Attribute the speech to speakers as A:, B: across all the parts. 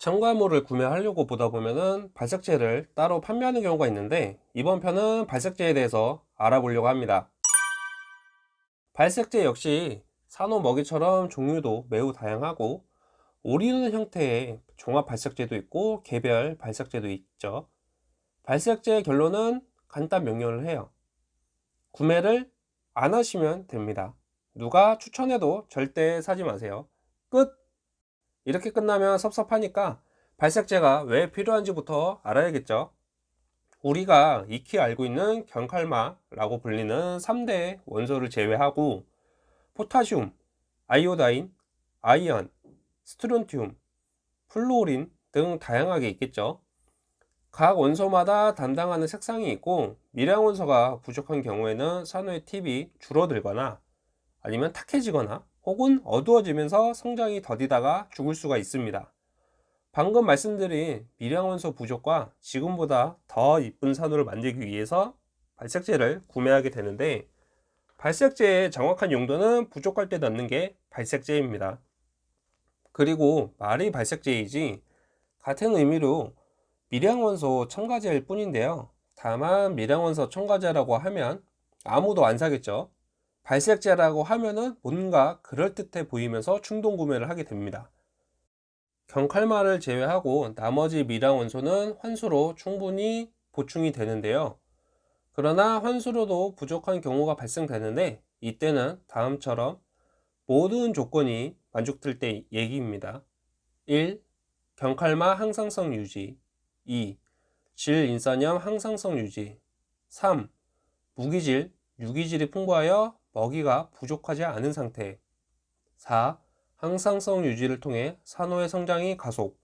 A: 첨가물을 구매하려고 보다 보면은 발색제를 따로 판매하는 경우가 있는데 이번 편은 발색제에 대해서 알아보려고 합니다. 발색제 역시 산호 먹이처럼 종류도 매우 다양하고 오리는 형태의 종합 발색제도 있고 개별 발색제도 있죠. 발색제의 결론은 간단 명료를 해요. 구매를 안 하시면 됩니다. 누가 추천해도 절대 사지 마세요. 끝 이렇게 끝나면 섭섭하니까 발색제가 왜 필요한지부터 알아야겠죠? 우리가 익히 알고 있는 경칼마라고 불리는 3대 원소를 제외하고 포타슘, iodine, iron, 스트론튬, 플루오린 등 다양하게 있겠죠? 각 원소마다 담당하는 색상이 있고 미량 원소가 부족한 경우에는 산호의 팁이 줄어들거나 아니면 탁해지거나 혹은 어두워지면서 성장이 더디다가 죽을 수가 있습니다. 방금 말씀드린 미량원소 부족과 지금보다 더 이쁜 산호를 만들기 위해서 발색제를 구매하게 되는데 발색제의 정확한 용도는 부족할 때 넣는 게 발색제입니다. 그리고 말이 발색제이지 같은 의미로 미량원소 첨가제일 뿐인데요. 다만 미량원소 첨가제라고 하면 아무도 안 사겠죠. 발색제라고 하면은 뭔가 그럴듯해 보이면서 충동 구매를 하게 됩니다. 경칼마를 제외하고 나머지 미량 원소는 환수로 충분히 보충이 되는데요. 그러나 환수로도 부족한 경우가 발생되는데 이때는 다음처럼 모든 조건이 만족될 때 얘기입니다. 1. 경칼마 항상성 유지 2. 질 인산염 항상성 유지 3. 무기질, 유기질이 풍부하여 먹이가 부족하지 않은 상태. 4. 항상성 유지를 통해 산호의 성장이 가속.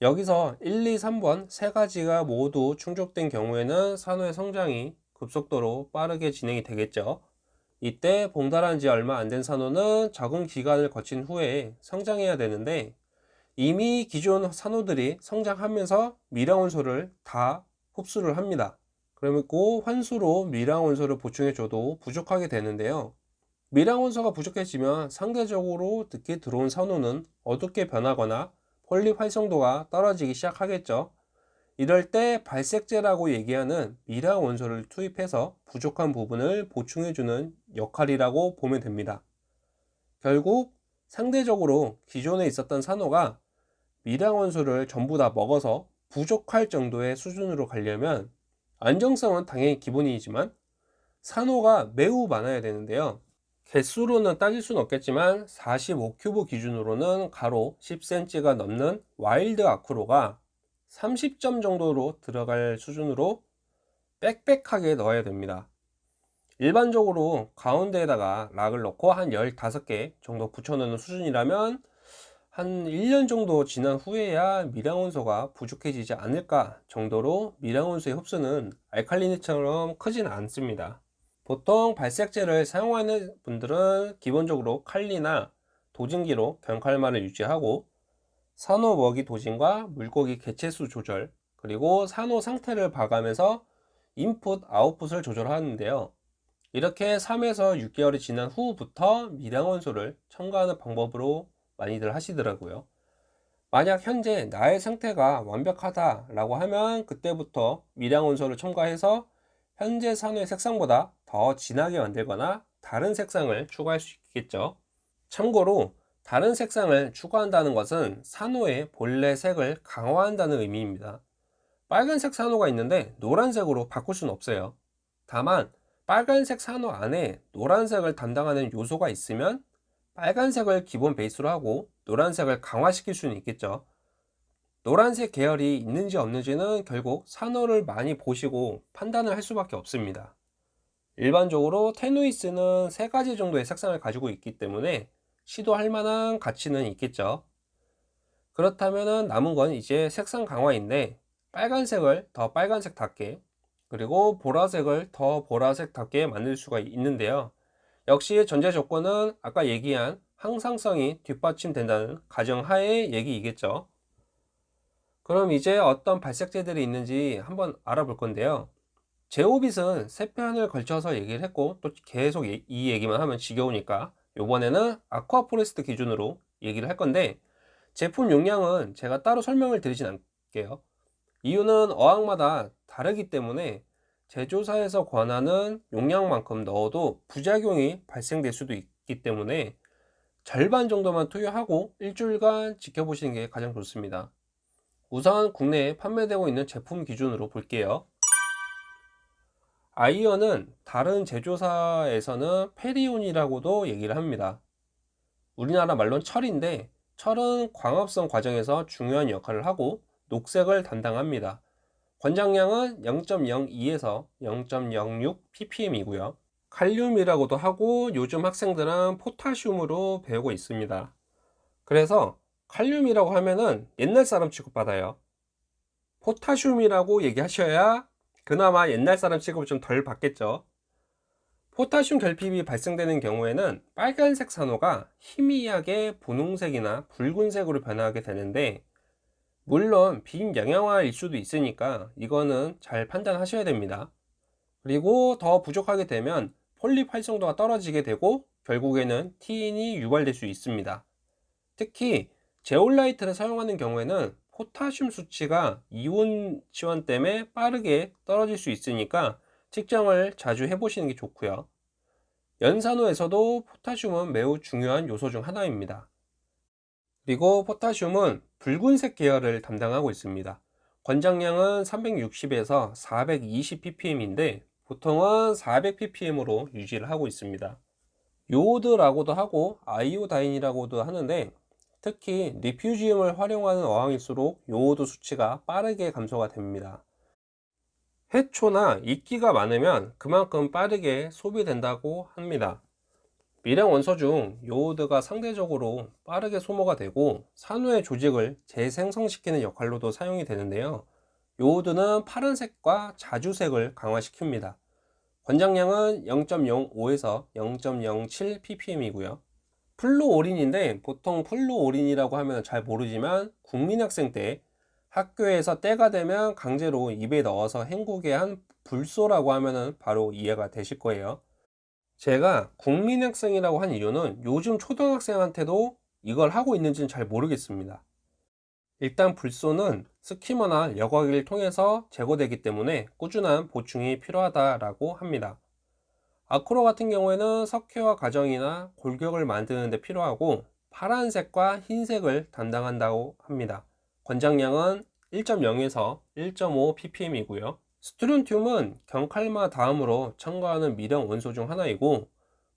A: 여기서 1, 2, 3번 세 가지가 모두 충족된 경우에는 산호의 성장이 급속도로 빠르게 진행이 되겠죠. 이때 봉달한 지 얼마 안 된 산호는 적응 기간을 거친 후에 성장해야 되는데 이미 기존 산호들이 성장하면서 미량원소를 다 흡수를 합니다 그리고 환수로 미량원소를 보충해줘도 부족하게 되는데요. 미량원소가 부족해지면 상대적으로 늦게 들어온 산호는 어둡게 변하거나 폴립 활성도가 떨어지기 시작하겠죠. 이럴 때 발색제라고 얘기하는 미량원소를 투입해서 부족한 부분을 보충해주는 역할이라고 보면 됩니다. 결국 상대적으로 기존에 있었던 산호가 미량 원소를 전부 다 먹어서 부족할 정도의 수준으로 가려면 안정성은 당연히 기본이지만 산호가 매우 많아야 되는데요. 개수로는 따질 수는 없겠지만 45큐브 기준으로는 가로 10cm가 넘는 wild 아크로가 30점 정도로 들어갈 수준으로 빽빽하게 넣어야 됩니다. 일반적으로 가운데에다가 락을 넣고 한 15개 정도 붙여 넣는 수준이라면 한 1년 정도 지난 후에야 미량원소가 부족해지지 않을까 정도로 미량원소의 흡수는 알칼리니처럼 크지는 않습니다. 보통 발색제를 사용하는 분들은 기본적으로 칼리나 도진기로 경칼만을 유지하고 산호 먹이 도진과 물고기 개체수 조절 그리고 산호 상태를 봐가면서 인풋 아웃풋을 조절하는데요. 이렇게 3에서 6개월이 지난 후부터 미량원소를 첨가하는 방법으로 많이들 하시더라고요. 만약 현재 나의 상태가 완벽하다 라고 하면 그때부터 미량 원소를 첨가해서 현재 산호의 색상보다 더 진하게 만들거나 다른 색상을 추가할 수 있겠죠. 참고로 다른 색상을 추가한다는 것은 산호의 본래 색을 강화한다는 의미입니다. 빨간색 산호가 있는데 노란색으로 바꿀 수는 없어요. 다만 빨간색 산호 안에 노란색을 담당하는 요소가 있으면 빨간색을 기본 베이스로 하고 노란색을 강화시킬 수는 있겠죠. 노란색 계열이 있는지 없는지는 결국 산호를 많이 보시고 판단을 할 수밖에 없습니다. 일반적으로 테누이스는 세 가지 정도의 색상을 가지고 있기 때문에 시도할 만한 가치는 있겠죠. 그렇다면 남은 건 이제 색상 강화인데 빨간색을 더 빨간색답게 그리고 보라색을 더 보라색답게 만들 수가 있는데요 역시 전제 조건은 아까 얘기한 항상성이 뒷받침된다는 가정하에 얘기이겠죠 그럼 이제 어떤 발색제들이 있는지 한번 알아볼 건데요 제오빗은 세 편을 걸쳐서 얘기를 했고 또 계속 이 얘기만 하면 지겨우니까 이번에는 아쿠아포레스트 기준으로 얘기를 할 건데 제품 용량은 제가 따로 설명을 드리진 않을게요. 이유는 어항마다 다르기 때문에 제조사에서 권하는 용량만큼 넣어도 부작용이 발생될 수도 있기 때문에 절반 정도만 투여하고 일주일간 지켜보시는 게 가장 좋습니다. 우선 국내에 판매되고 있는 제품 기준으로 볼게요. 아이언은 다른 제조사에서는 페리온이라고도 얘기를 합니다. 우리나라 말로는 철인데 철은 광합성 과정에서 중요한 역할을 하고 녹색을 담당합니다. 권장량은 0.02에서 0.06 ppm이고요. 칼륨이라고도 하고 요즘 학생들은 포타슘으로 배우고 있습니다. 그래서 칼륨이라고 하면은 옛날 사람 취급받아요. 포타슘이라고 얘기하셔야 그나마 옛날 사람 취급을 좀 덜 받겠죠. 포타슘 결핍이 발생되는 경우에는 빨간색 산호가 희미하게 분홍색이나 붉은색으로 변하게 되는데 물론 빈 영양화일 수도 있으니까 이거는 잘 판단하셔야 됩니다. 그리고 더 부족하게 되면 폴립 활성도가 떨어지게 되고 결국에는 티인이 유발될 수 있습니다. 특히 제올라이트를 사용하는 경우에는 포타슘 수치가 이온 지원 때문에 빠르게 떨어질 수 있으니까 측정을 자주 해보시는 게 좋고요. 연산호에서도 포타슘은 매우 중요한 요소 중 하나입니다. 그리고 포타슘은 붉은색 계열을 담당하고 있습니다. 권장량은 360에서 420 ppm인데 보통은 400 ppm으로 유지를 하고 있습니다. 요오드라고도 하고 아이오다인이라고도 하는데 특히 리퓨지움을 활용하는 어항일수록 요오드 수치가 빠르게 감소가 됩니다. 해초나 이끼가 많으면 그만큼 빠르게 소비된다고 합니다. 미량 원소 중 요오드가 상대적으로 빠르게 소모가 되고 산후의 조직을 재생성시키는 역할로도 사용이 되는데요. 요오드는 파란색과 자주색을 강화시킵니다. 권장량은 0.05에서 0.07 ppm이고요. 플루오린인데 보통 플루오린이라고 하면 잘 모르지만 국민학생 때 학교에서 때가 되면 강제로 입에 넣어서 헹구게 한 불소라고 하면 바로 이해가 되실 거예요. 제가 국민학생이라고 한 이유는 요즘 초등학생한테도 이걸 하고 있는지는 잘 모르겠습니다. 일단 불소는 스키머나 여과기를 통해서 제거되기 때문에 꾸준한 보충이 필요하다고 합니다. 아크로 같은 경우에는 석회화 과정이나 골격을 만드는 데 필요하고 파란색과 흰색을 담당한다고 합니다. 권장량은 1.0에서 1.5 ppm이고요. 스트론튬은 경칼마 다음으로 첨가하는 미령 원소 중 하나이고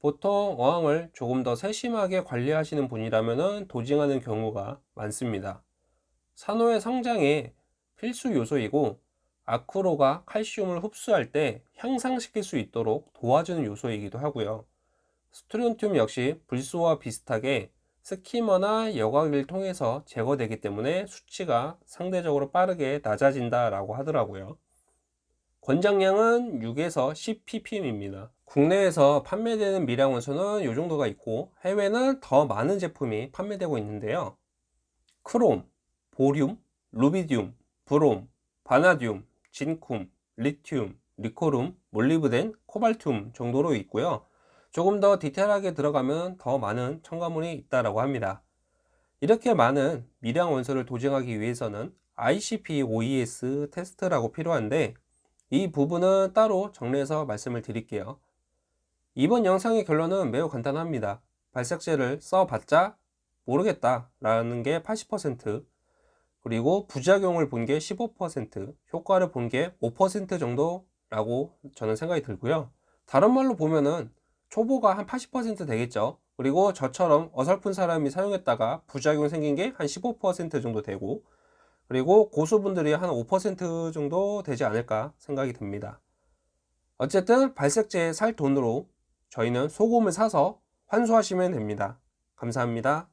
A: 보통 어항을 조금 더 세심하게 관리하시는 분이라면 도징하는 경우가 많습니다. 산호의 성장에 필수 요소이고 아크로가 칼슘을 흡수할 때 향상시킬 수 있도록 도와주는 요소이기도 하고요. 스트론튬 역시 불소와 비슷하게 스키머나 여과기를 통해서 제거되기 때문에 수치가 상대적으로 빠르게 낮아진다 라고 하더라고요. 권장량은 6에서 10 ppm입니다. 국내에서 판매되는 미량 원소는 이 정도가 있고 해외는 더 많은 제품이 판매되고 있는데요. 크롬, Borium, 루비듐, 브롬, 바나듐, Zincum, 리튬, Niccolum, 몰리브덴, Cobaltum 정도로 있고요. 조금 더 디테일하게 들어가면 더 많은 첨가물이 있다고 합니다. 이렇게 많은 미량 원소를 dosing하기 위해서는 ICP-OES 테스트라고 필요한데 이 부분은 따로 정리해서 말씀을 드릴게요. 이번 영상의 결론은 매우 간단합니다. 발색제를 써봤자 모르겠다 라는 게 80% 그리고 부작용을 본 게 15% 효과를 본 게 5% 정도라고 저는 생각이 들고요 다른 말로 보면은 초보가 한 80% 되겠죠 그리고 저처럼 어설픈 사람이 사용했다가 부작용 생긴 게 한 15% 정도 되고 그리고 고수분들이 한 5% 정도 되지 않을까 생각이 듭니다. 어쨌든 발색제 살 돈으로 저희는 소금을 사서 환수하시면 됩니다. 감사합니다